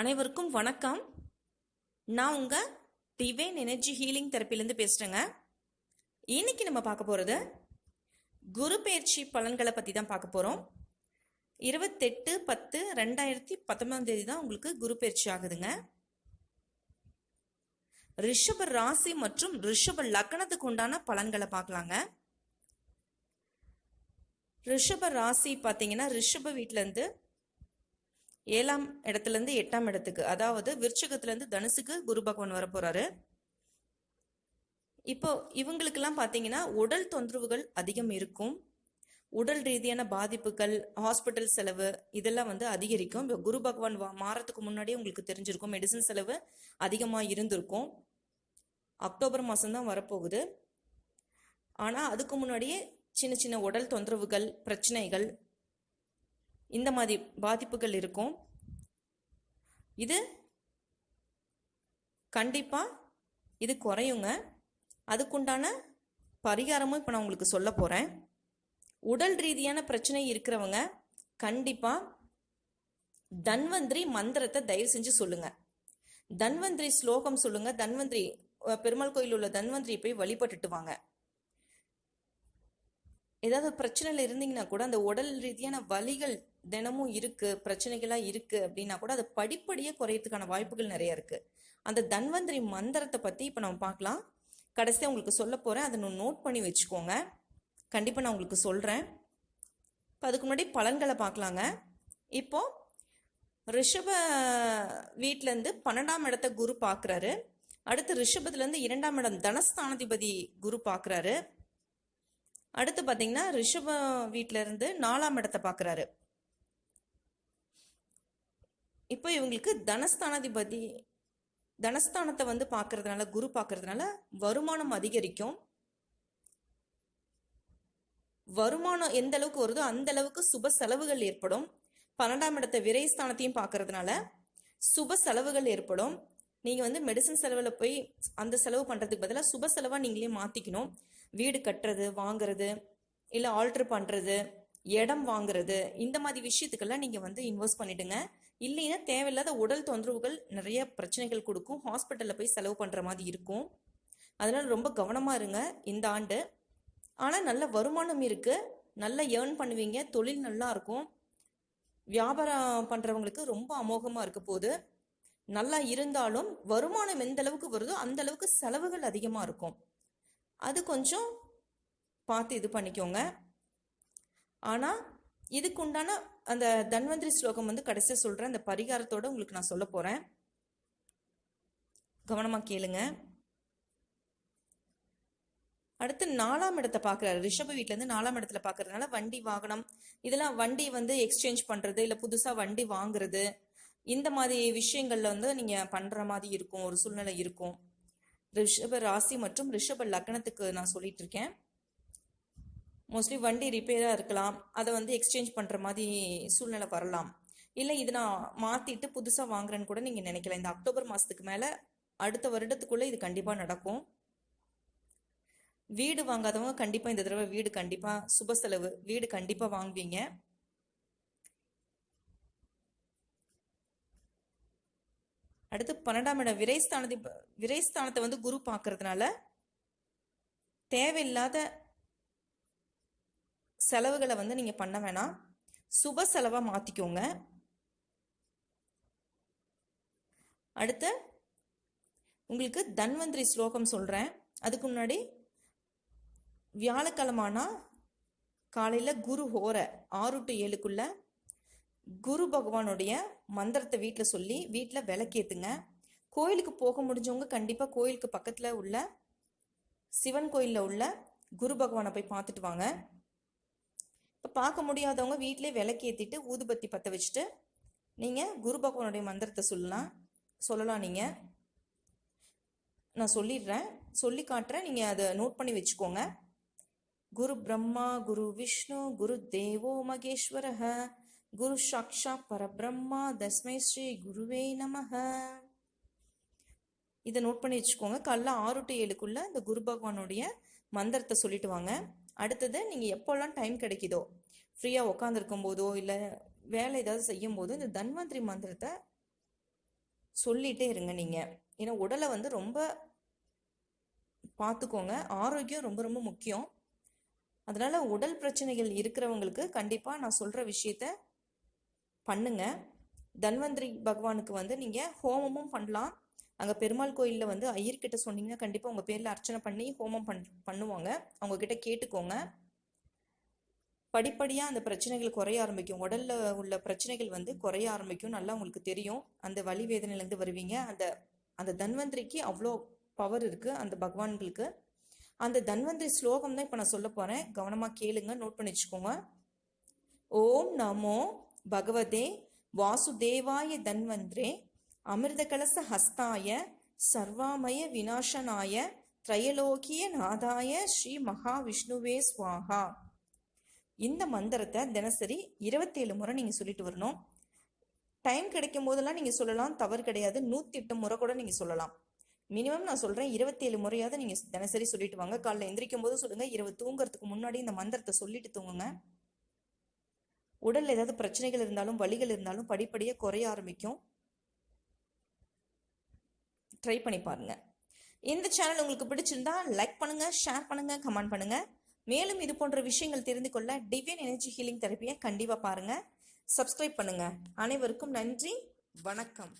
அனைவருக்கும் வணக்கம். நான் உங்கள் டிவைன் எனர்ஜி ஹீலிங் தெரப்பிலேருந்து பேசுகிறேங்க இன்னைக்கு நம்ம பார்க்க போகிறது குரு பயிற்சி பலன்களை பற்றி தான் பார்க்க போகிறோம் இருபத்தெட்டு பத்து ரெண்டாயிரத்தி பத்தொன்பதாம் தேதி தான் உங்களுக்கு குரு பயிற்சி ஆகுதுங்க. ரிஷப ராசி மற்றும் ரிஷப லக்னத்துக்கு உண்டான பலன்களை பார்க்கலாங்க. ரிஷப ராசி பார்த்தீங்கன்னா ரிஷப வீட்டிலேருந்து ஏழாம் இடத்துல இருந்து எட்டாம் இடத்துக்கு அதாவது விருச்சகத்துல இருந்து தனுசுக்கு குரு பகவான் வர இப்போ இவங்களுக்கெல்லாம் பார்த்தீங்கன்னா உடல் தொந்தரவுகள் அதிகம் இருக்கும். உடல் ரீதியான பாதிப்புகள் ஹாஸ்பிட்டல் செலவு இதெல்லாம் வந்து அதிகரிக்கும். இப்போ குரு பகவான் வா- மாறத்துக்கு முன்னாடியே உங்களுக்கு தெரிஞ்சிருக்கும். மெடிசன் செலவு அதிகமாக இருந்திருக்கும். அக்டோபர் மாதம்தான் வரப்போகுது. ஆனால் அதுக்கு முன்னாடியே சின்ன சின்ன உடல் தொந்தரவுகள் பிரச்சனைகள் இந்த மாதிரி பாதிப்புகள் இருக்கும். இது கண்டிப்பாக இது குறையுங்க. அதுக்குண்டான பரிகாரமும் இப்போ நான் உங்களுக்கு சொல்ல போகிறேன் உடல் ரீதியான பிரச்சனை இருக்கிறவங்க கண்டிப்பாக தன்வந்திரி மந்திரத்தை தயவு செஞ்சு சொல்லுங்கள் தன்வந்திரி ஸ்லோகம் சொல்லுங்கள் தன்வந்திரி பெருமாள் கோயில் உள்ள தன்வந்திரி போய் வழிபட்டுட்டு வாங்க. ஏதாவது பிரச்சனையில் இருந்தீங்கன்னா கூட அந்த உடல் ரீதியான வலிகள் தினமும் இருக்கு பிரச்சனைகளாக இருக்கு அப்படின்னா கூட அது படிப்படியாக குறையிறதுக்கான வாய்ப்புகள் நிறைய இருக்கு. அந்த தன்வந்திரி மந்திரத்தை பற்றி இப்போ நம்ம பார்க்கலாம். கடைசியாக உங்களுக்கு சொல்ல போகிறேன் அதை நான் நோட் பண்ணி வச்சுக்கோங்க. கண்டிப்பாக நான் உங்களுக்கு சொல்கிறேன் இப்போ அதுக்கு முன்னாடி பலன்களை பார்க்கலாங்க. இப்போ ரிஷப வீட்டிலேருந்து பன்னெண்டாம் இடத்த குரு பார்க்குறாரு. அடுத்து ரிஷபத்துலேருந்து இரண்டாம் இடம் தனஸ்தானாதிபதி குரு பார்க்குறாரு. அடுத்து பார்த்தீங்கன்னா ரிஷப வீட்டிலேருந்து நாலாம் இடத்தை பார்க்குறாரு இப்போ இவங்களுக்கு தனஸ்தானாதிபதி தனஸ்தானத்தை வந்து பார்க்கறதுனால குரு பார்க்கறதுனால வருமானம் அதிகரிக்கும். வருமானம் எந்த அளவுக்கு வருதோ அந்த அளவுக்கு சுப செலவுகள் ஏற்படும். பன்னெண்டாம் இடத்த விரைஸ்தானத்தையும் பார்க்கறதுனால சுப செலவுகள் ஏற்படும். நீங்கள் வந்து மெடிசன் செலவில் போய் அந்த செலவு பண்ணுறதுக்கு பதிலாக சுப செலவாக நீங்களே மாற்றிக்கணும் வீடு கட்டுறது வாங்குறது இல்லை ஆல்ட்ரு பண்ணுறது இடம் வாங்குறது இந்த மாதிரி விஷயத்துக்கெல்லாம் நீங்கள் வந்து இன்வெஸ்ட் பண்ணிடுங்க. இல்லைன்னா தேவையில்லாத உடல் தொந்தரவுகள் நிறைய பிரச்சனைகள் கொடுக்கும். ஹாஸ்பிட்டலில் போய் செலவு பண்ணுற மாதிரி இருக்கும். அதனால் ரொம்ப கவனமாக இருங்க இந்த ஆண்டு. ஆனால் நல்ல வருமானம் இருக்குது நல்லா ஏர்ன் பண்ணுவீங்க. தொழில் நல்லா இருக்கும். வியாபாரம் பண்ணுறவங்களுக்கு ரொம்ப அமோகமாக இருக்க போகுது. நல்லா இருந்தாலும் வருமானம் எந்த அளவுக்கு வருதோ அந்த அளவுக்கு செலவுகள் அதிகமாக இருக்கும். அது கொஞ்சம் பார்த்து இது பண்ணிக்கோங்க. ஆனால் இதுக்கு உண்டான அந்த தன்வந்திரி ஸ்லோகம் வந்து கடைசியாக சொல்கிறேன் அந்த பரிகாரத்தோட உங்களுக்கு நான் சொல்ல போகிறேன் கவனமாக கேளுங்க. அடுத்து நாலாம் இடத்தை பார்க்குறாரு. ரிஷப வீட்டிலேருந்து நாலாம் இடத்துல பார்க்கறதுனால வண்டி வாகனம் இதெல்லாம் வண்டி வந்து எக்ஸ்சேஞ்ச் பண்ணுறது இல்லை புதுசாக வண்டி வாங்குறது இந்த மாதிரி விஷயங்கள்ல வந்து நீங்கள் பண்ணுற மாதிரி இருக்கும் ஒரு சூழ்நிலை இருக்கும். ரிஷப ராசி மற்றும் ரிஷப லக்னத்துக்கு நான் சொல்லிட்டு இருக்கேன். மோஸ்ட்லி வண்டி ரிப்பேராக இருக்கலாம். அதை வந்து எக்ஸ்சேஞ்ச் பண்ணுற மாதிரி சூழ்நிலை வரலாம். இல்லை இது நான் மாற்றிட்டு புதுசாக வாங்குறேன்னு கூட நீங்கள் நினைக்கலாம் இந்த அக்டோபர் மாதத்துக்கு மேலே அடுத்த வருடத்துக்குள்ளே இது கண்டிப்பாக நடக்கும். வீடு வாங்காதவங்க கண்டிப்பாக இந்த தடவை வீடு கண்டிப்பாக சுப செலவு வீடு கண்டிப்பாக வாங்குவீங்க. அடுத்து பன்னெண்டாம் இடம் விரைஸ்தானத்தை விரைஸ்தானத்தை வந்து குரு பார்க்கறதுனால தேவையில்லாத செலவுகளை வந்து நீங்கள் பண்ண வேணாம். சுப செலவாக மாற்றிக்கோங்க அடுத்து உங்களுக்கு தன்வந்திரி ஸ்லோகம் சொல்கிறேன் அதுக்கு முன்னாடி வியாழக்கிழமானா காலையில் குரு ஹோர ஆறு டு ஏழுக்குள்ளே குரு பகவானுடைய மந்திரத்தை வீட்டில் சொல்லி வீட்டில் விளக்கேத்துங்க கோயிலுக்கு போக முடிஞ்சவங்க கண்டிப்பாக கோயிலுக்கு பக்கத்தில் உள்ள சிவன் கோயிலில் உள்ள குரு பகவானை போய் பார்த்துட்டு வாங்க. இப்போ பார்க்க முடியாதவங்க வீட்டிலே விளக்கேற்றிட்டு ஊதுபத்தி பற்ற வச்சுட்டு நீங்கள் குரு பகவானுடைய மந்திரத்தை சொல்லலாம். சொல்லலாம் நீங்கள் நான் சொல்லிடுறேன். சொல்லி காட்டுறேன். நீங்கள் அதை நோட் பண்ணி வச்சுக்கோங்க. குரு பிரம்மா குரு விஷ்ணு குரு தேவோ மகேஸ்வரஹ. குரு சாக்ஷா பரபிரம்மா தஸ்மை ஸ்ரீ குருவே நமக இதை நோட் பண்ணி வச்சுக்கோங்க. காலைல ஆறு டு ஏழுக்குள்ள இந்த குரு பகவானுடைய மந்திரத்தை சொல்லிட்டு வாங்க. அடுத்தது நீங்கள் எப்போல்லாம் டைம் கிடைக்குதோ ஃப்ரீயாக உட்காந்துருக்கும் போதோ இல்லை வேலை ஏதாவது செய்யும் போதோ இந்த தன்வந்திரி மந்திரத்தை சொல்லிட்டே இருங்க நீங்கள் ஏன்னா உடலை வந்து ரொம்ப பார்த்துக்கோங்க. ஆரோக்கியம் ரொம்ப ரொம்ப முக்கியம். அதனால உடல் பிரச்சனைகள் இருக்கிறவங்களுக்கு கண்டிப்பாக நான் சொல்கிற விஷயத்த பண்ணுங்க. தன்வந்திரி பகவானுக்கு வந்து நீங்கள் ஹோமமும் பண்ணலாம். அங்கே பெருமாள் கோயிலில் வந்து ஐயர்கிட்ட சொன்னீங்கன்னா கண்டிப்பாக உங்கள் பேரில் அர்ச்சனை பண்ணி ஹோமம் பண் பண்ணுவாங்க. அவங்க கிட்ட கேட்டுக்கோங்க. படிப்படியாக அந்த பிரச்சனைகள் குறைய ஆரம்பிக்கும். உடல்ல உள்ள பிரச்சனைகள் வந்து குறைய ஆரம்பிக்கும். நல்லா உங்களுக்கு தெரியும். அந்த வலி வேதனையிலேருந்து வருவீங்க. அந்த அந்த தன்வந்திரிக்கு அவ்வளோ பவர் இருக்குது அந்த பகவான்களுக்கு. அந்த தன்வந்திரி ஸ்லோகம் தான் இப்போ நான் சொல்ல போகிறேன் கவனமாக கேளுங்க. நோட் பண்ணி வச்சுக்கோங்க. ஓம் நமோ பகவதே வாசுதேவாய தன்வந்திரே அமிர்த கலச ஹஸ்தாய சர்வாமய விநாசனாய திரையலோக்கிய நாதாய ஸ்ரீ மகாவிஷ்ணுவே ஸ்வாஹா இந்த மந்திரத்தை தினசரி இருபத்தேழு முறை நீங்கள் சொல்லிட்டு வரணும். டைம் கிடைக்கும் போதெல்லாம் நீங்கள் சொல்லலாம் தவறு கிடையாது. நூற்றி எட்டு முறை கூட நீங்கள் சொல்லலாம். மினிமம் நான் சொல்கிறேன் இருபத்தேழு முறையாவது நீங்கள் தினசரி சொல்லிட்டு வாங்க. காலைல எந்திரிக்கும் போது சொல்லுங்கள் இரவு தூங்குறதுக்கு முன்னாடி இந்த மந்திரத்தை சொல்லிட்டு தூங்குங்க. உடல்ல ஏதாவது பிரச்சனைகள் இருந்தாலும் வலிகள் இருந்தாலும் படிப்படியாக குறைய ஆரம்பிக்கும். ட்ரை பண்ணி பாருங்க. இந்த சேனல் உங்களுக்கு பிடிச்சிருந்தா லைக் பண்ணுங்க ஷேர் பண்ணுங்க கமெண்ட் பண்ணுங்க. மேலும் இது போன்ற விஷயங்கள் தெரிந்து கொள்ள டிவியன் எனர்ஜி ஹீலிங் தெரப்பியை கண்டிப்பாக பாருங்க. சப்ஸ்கிரைப் பண்ணுங்க. அனைவருக்கும் நன்றி. வணக்கம்.